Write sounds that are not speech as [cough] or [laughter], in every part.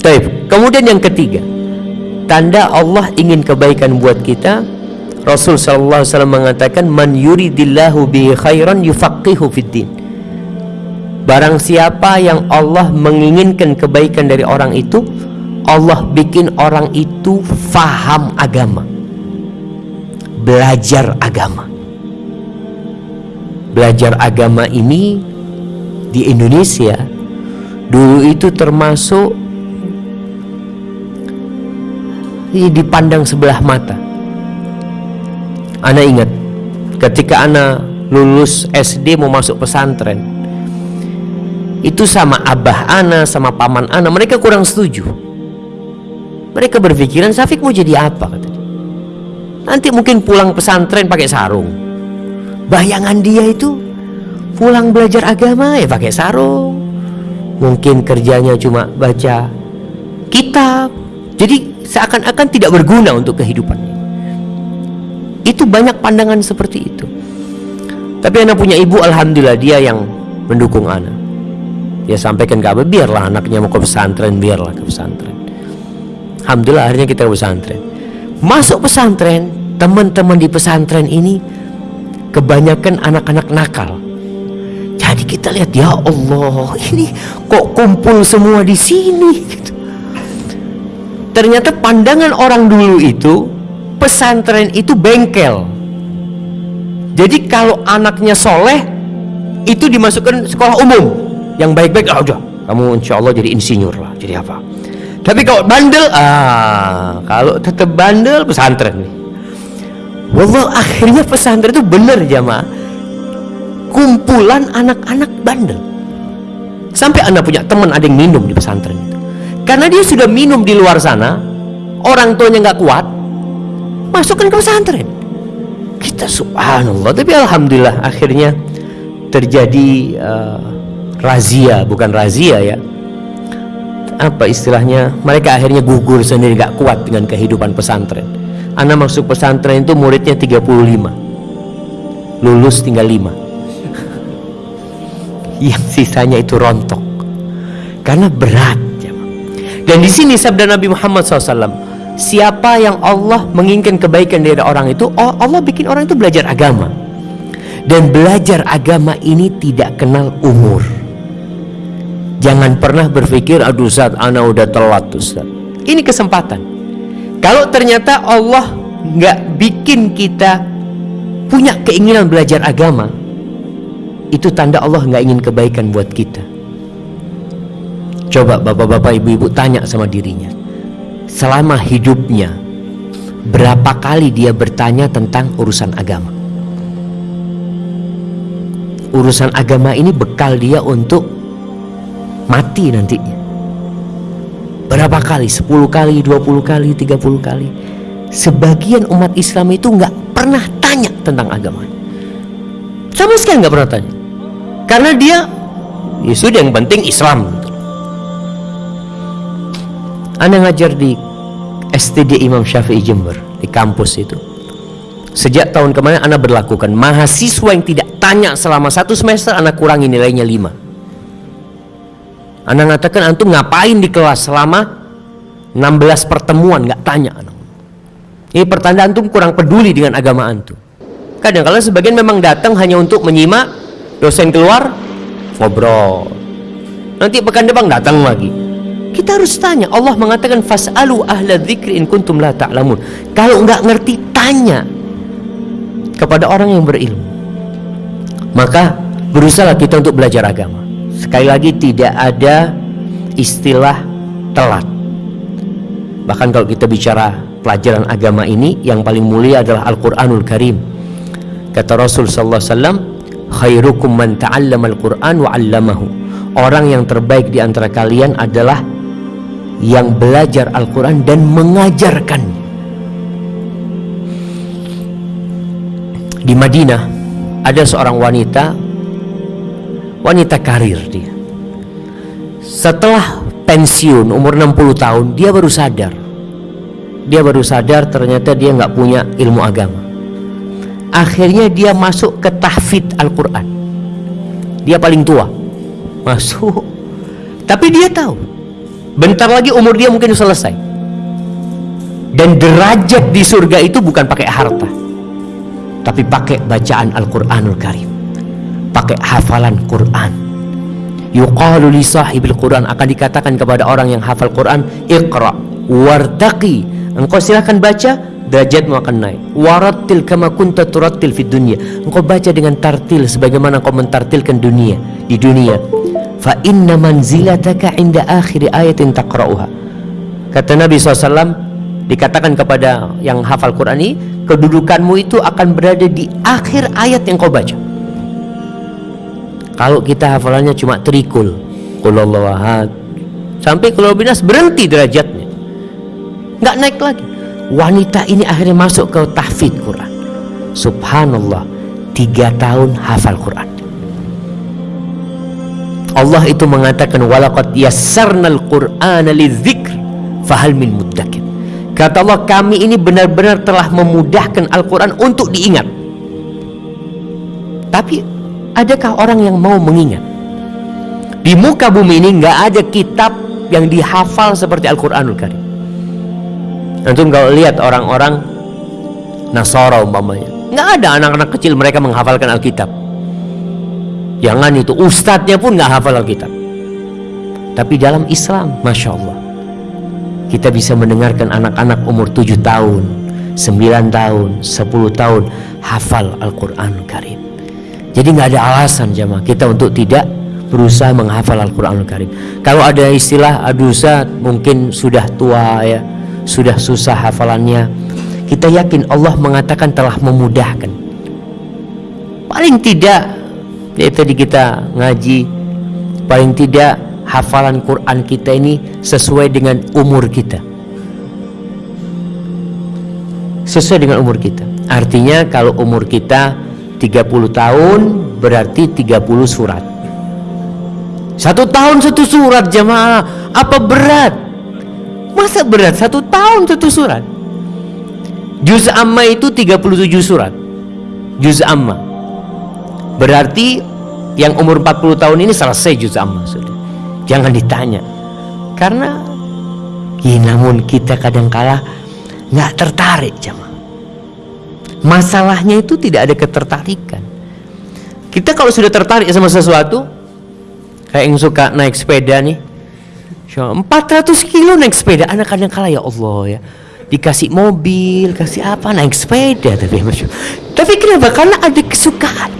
Taib. Kemudian yang ketiga, tanda Allah ingin kebaikan buat kita. Rasul sallallahu alaihi mengatakan, "Man yuridillahu bihi khairan yufaqihu fid din." Barang siapa yang Allah menginginkan kebaikan dari orang itu, Allah bikin orang itu faham agama. Belajar agama. Belajar agama ini di Indonesia dulu itu termasuk dipandang sebelah mata. Ana ingat ketika Ana lulus SD mau masuk pesantren itu sama abah Ana sama paman Ana mereka kurang setuju. Mereka berpikiran Safik mau jadi apa nanti mungkin pulang pesantren pakai sarung. Bayangan dia itu pulang belajar agama ya pakai sarung. Mungkin kerjanya cuma baca kitab. Jadi seakan-akan tidak berguna untuk kehidupannya. Itu banyak pandangan seperti itu. Tapi anak punya ibu, alhamdulillah dia yang mendukung anak. Dia sampaikan ke Abah, biarlah anaknya mau ke pesantren, biarlah ke pesantren. Alhamdulillah akhirnya kita ke pesantren. Masuk pesantren, teman-teman di pesantren ini kebanyakan anak-anak nakal. Jadi kita lihat ya Allah, ini kok kumpul semua di sini gitu ternyata pandangan orang dulu itu pesantren itu bengkel. Jadi kalau anaknya soleh itu dimasukkan sekolah umum. Yang baik-baik ah udah kamu insya Allah jadi insinyur lah jadi apa? Tapi kalau bandel ah kalau tetap bandel pesantren nih. Wallah akhirnya pesantren itu benar jamaah. Kumpulan anak-anak bandel. Sampai anak punya teman ada yang minum di pesantren karena dia sudah minum di luar sana orang tuanya nggak kuat masukkan ke pesantren. Kita subhanallah tapi alhamdulillah akhirnya terjadi uh, razia bukan razia ya. Apa istilahnya? Mereka akhirnya gugur sendiri nggak kuat dengan kehidupan pesantren. Anak masuk pesantren itu muridnya 35 lulus tinggal 5 [laughs] yang sisanya itu rontok. Karena berat dan di sini sabda Nabi Muhammad SAW, siapa yang Allah menginginkan kebaikan dari orang itu, oh, Allah bikin orang itu belajar agama. Dan belajar agama ini tidak kenal umur. Jangan pernah berpikir, aduh saat anak udah telat Ustaz. Ini kesempatan. Kalau ternyata Allah nggak bikin kita punya keinginan belajar agama, itu tanda Allah nggak ingin kebaikan buat kita. Coba bapak-bapak ibu-ibu tanya sama dirinya. Selama hidupnya Berapa kali dia bertanya tentang urusan agama? Urusan agama ini bekal dia untuk Mati nantinya. Berapa kali? 10 kali, 20 kali, 30 kali? Sebagian umat Islam itu nggak pernah tanya tentang agama. Sama sekali nggak pernah tanya. Karena dia Ya yang penting Islam anda ngajar di STD Imam Syafi'i Jember di kampus itu. Sejak tahun kemarin Anda berlakukan mahasiswa yang tidak tanya selama satu semester Anda kurangi nilainya lima. Anda mengatakan antum ngapain di kelas selama 16 pertemuan nggak tanya Ini pertanda antum kurang peduli dengan agama antum. Kadang kalau sebagian memang datang hanya untuk menyimak dosen keluar ngobrol. Nanti pekan depan datang lagi kita harus tanya. Allah mengatakan fasalu ahla dzikri in kuntum la ta'lamun. Kalau nggak ngerti tanya kepada orang yang berilmu. Maka berusaha kita untuk belajar agama. Sekali lagi tidak ada istilah telat. Bahkan kalau kita bicara pelajaran agama ini yang paling mulia adalah Al-Qur'anul Karim. Kata Rasul sallallahu alaihi wasallam, "Khairukum man ta'allama al-Qur'an wa 'allamahu." Orang yang terbaik di antara kalian adalah yang belajar Al-Quran dan mengajarkan. Di Madinah ada seorang wanita wanita karir dia. Setelah pensiun umur 60 tahun dia baru sadar. Dia baru sadar ternyata dia nggak punya ilmu agama. Akhirnya dia masuk ke tahfid Al-Quran. Dia paling tua. Masuk. Tapi dia tahu bentar lagi umur dia mungkin selesai. Dan derajat di surga itu bukan pakai harta tapi pakai bacaan Al-Quranul Karim pakai hafalan Quran. Yuqalu li sahibil Quran akan dikatakan kepada orang yang hafal Quran iqra wartaqi. Engkau silahkan baca derajatmu akan naik. Warattil kama kunta turattil fid dunya. Engkau baca dengan tartil sebagaimana engkau mentartilkan dunia di dunia fa inna manzilataka inda akhir ayatin taqra'uha. Kata Nabi SAW dikatakan kepada yang hafal Quran ini kedudukanmu itu akan berada di akhir ayat yang kau baca. Kalau kita hafalannya cuma trikul ahad sampai kalau binas berhenti derajatnya. Nggak naik lagi. Wanita ini akhirnya masuk ke tahfidz Quran. Subhanallah tiga tahun hafal Quran Allah itu mengatakan walaqad yassarnal qur'ana lidzikr fahal min muddakir kata Allah kami ini benar-benar telah memudahkan Al-Quran untuk diingat. Tapi adakah orang yang mau mengingat? Di muka bumi ini nggak ada kitab yang dihafal seperti Al-Quranul Karim. Antum kalau lihat orang-orang Nasara umpamanya nggak ada anak-anak kecil mereka menghafalkan Alkitab jangan itu ustadznya pun nggak hafal Alkitab. Tapi dalam Islam Masya Allah kita bisa mendengarkan anak-anak umur 7 tahun 9 tahun 10 tahun hafal Al-Quran Karim. Jadi nggak ada alasan jamaah kita untuk tidak berusaha menghafal Al-Quran Karim. Kalau ada istilah adusa mungkin sudah tua ya sudah susah hafalannya kita yakin Allah mengatakan telah memudahkan. Paling tidak ya tadi kita ngaji paling tidak hafalan Quran kita ini sesuai dengan umur kita sesuai dengan umur kita artinya kalau umur kita 30 tahun berarti 30 surat satu tahun satu surat jamaah apa berat Masa berat satu tahun satu surat? Juz amma itu 37 surat. Juz amma. Berarti yang umur 40 tahun ini selesai juz amma sudah. Jangan ditanya. Karena ya namun kita kadangkala nggak tertarik jamaah. Masalahnya itu tidak ada ketertarikan. Kita kalau sudah tertarik sama sesuatu, kayak yang suka naik sepeda nih, 400 kilo naik sepeda anak kadang kala ya Allah ya dikasih mobil kasih apa naik sepeda tapi tapi kenapa karena ada kesukaan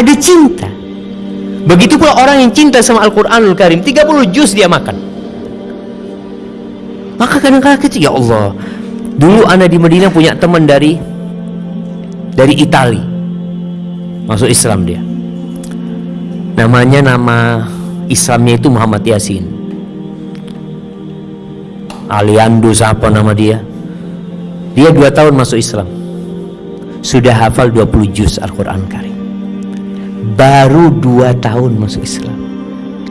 ada cinta. Begitu pula orang yang cinta sama Al-Quranul Karim 30 juz dia makan. Maka kadang kala kecil ya Allah dulu anak di Medina punya teman dari dari Itali. Masuk Islam dia. Namanya nama Islamnya itu Muhammad Yasin. Aliando siapa nama dia? Dia dua tahun masuk Islam. Sudah hafal 20 juz Al-Quran Karim baru dua tahun masuk Islam.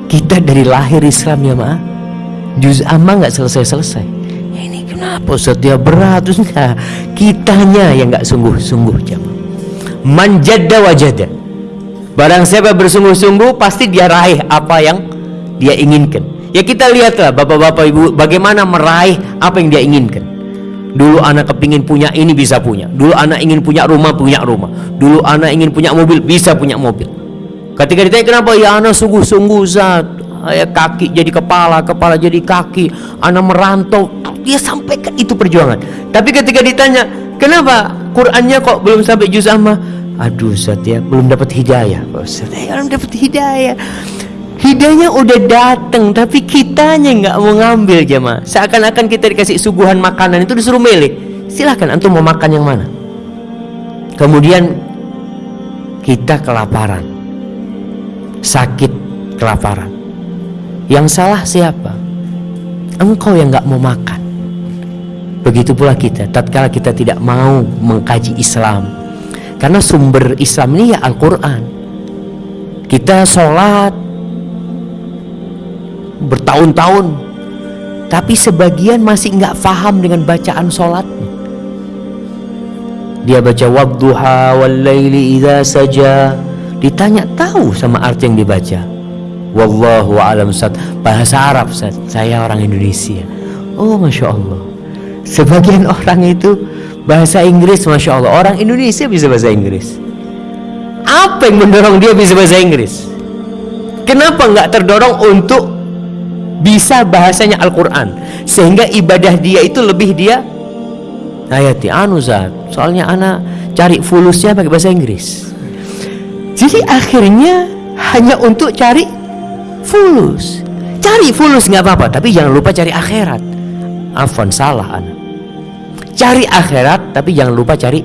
Kita dari lahir Islam ya ma. Juz amma nggak selesai-selesai. Ini kenapa Ustaz? Dia berat enggak kitanya yang nggak sungguh-sungguh jamaah manjada wajada barang siapa bersungguh-sungguh pasti dia raih apa yang dia inginkan. Ya kita lihatlah bapak-bapak ibu bagaimana meraih apa yang dia inginkan. Dulu anak kepingin punya ini bisa punya. Dulu anak ingin punya rumah punya rumah. Dulu anak ingin punya mobil bisa punya mobil. Ketika ditanya kenapa ya anak sungguh-sungguh zat kaki jadi kepala, kepala jadi kaki, anak merantau, dia sampaikan itu perjuangan. Tapi ketika ditanya, kenapa Qurannya kok belum sampai juz amma? Aduh, Ustaz ya, belum dapat hidayah. Ustaz, ya, belum dapat hidayah. Hidayah udah datang tapi kitanya nggak mau ngambil jemaah. Seakan-akan kita dikasih suguhan makanan itu disuruh milih. Silahkan antum mau makan yang mana. Kemudian kita kelaparan. Sakit kelaparan. Yang salah siapa? Engkau yang nggak mau makan. Begitu pula kita, tatkala kita tidak mau mengkaji Islam. Karena sumber Islam ini ya Al-Quran. Kita sholat, bertahun-tahun tapi sebagian masih nggak paham dengan bacaan sholatnya dia baca wadduha wal laili idza saja ditanya tahu sama arti yang dibaca Wallahu a'lam Ustaz. Bahasa Arab Ustaz. Saya orang Indonesia. Oh, Masya Allah. Sebagian [laughs] orang itu bahasa Inggris, Masya Allah. Orang Indonesia bisa bahasa Inggris. Apa yang mendorong dia bisa bahasa Inggris? Kenapa nggak terdorong untuk bisa bahasanya Al-Quran? Sehingga ibadah dia itu lebih dia ayati anu Ustaz. Soalnya anak cari fulusnya pakai bahasa Inggris. Jadi akhirnya hanya untuk cari fulus. Cari fulus nggak apa-apa, tapi jangan lupa cari akhirat. Afwan salah anak. Cari akhirat, tapi jangan lupa cari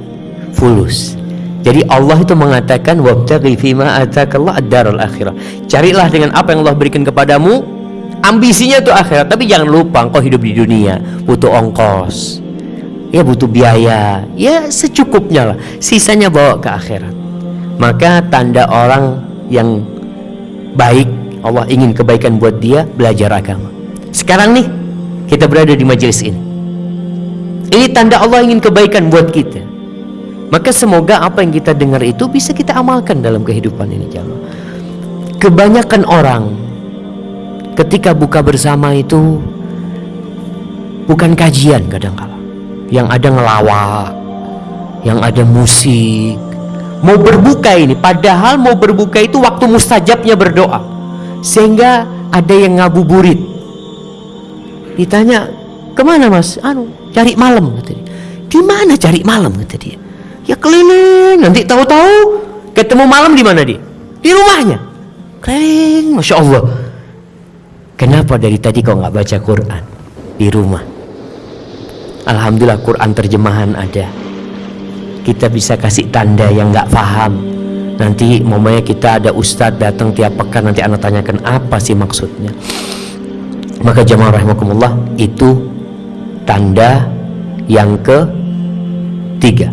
fulus. Jadi Allah itu mengatakan wabtaghi fima atakallah ad-darul akhirah. Carilah dengan apa yang Allah berikan kepadamu ambisinya itu akhirat, tapi jangan lupa engkau hidup di dunia butuh ongkos. Ya butuh biaya, ya secukupnya lah. Sisanya bawa ke akhirat. Maka tanda orang yang baik, Allah ingin kebaikan buat dia, belajar agama. Sekarang nih, kita berada di majelis ini. Ini tanda Allah ingin kebaikan buat kita. Maka semoga apa yang kita dengar itu bisa kita amalkan dalam kehidupan ini jamaah. Kebanyakan orang ketika buka bersama itu bukan kajian kadang-kala. Yang ada ngelawak, yang ada musik, mau berbuka ini padahal mau berbuka itu waktu mustajabnya berdoa. Sehingga ada yang ngabuburit. Ditanya ke mana mas? Anu cari malam kata dia. Di mana cari malam? kata dia. Ya keliling nanti tahu-tahu ketemu malam di mana dia? Di rumahnya. Keliling masya Allah kenapa dari tadi kau nggak baca Quran di rumah? Alhamdulillah Quran terjemahan ada. Kita bisa kasih tanda yang nggak paham. Nanti momennya kita ada ustadz datang tiap pekan nanti anak tanyakan apa sih maksudnya. Maka jamaah rahimakumullah itu tanda yang ketiga